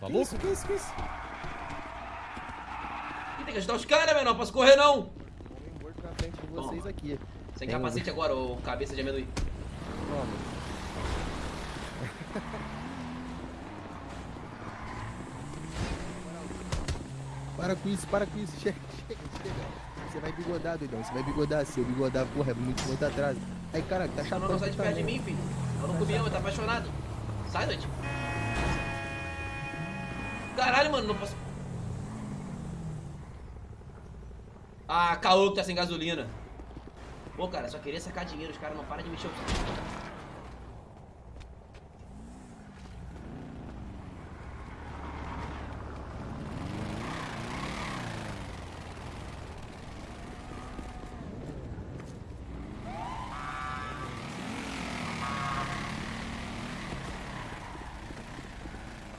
Tá louco? isso, que isso, que isso? Ih, tem que ajudar os caras, menor. Posso correr, não. Morto na frente de vocês Toma. aqui. Sem Tem um- capacete agora, ô cabeça de amendoim. Toma. Para com isso, para com isso. Chega, chega, chega. Você vai bigodar, doidão. Você vai bigodar. Se eu bigodar, porra, é muito, muito atrás. Aí, caraca, tá Não, chapando. não, sai de tá perto de mim, filho. Eu não comi, eu tá apaixonado. Sai, noite. Caralho, mano, não posso. Ah, caô que tá sem gasolina. Pô, cara, só queria sacar dinheiro, os caras não param de mexer o.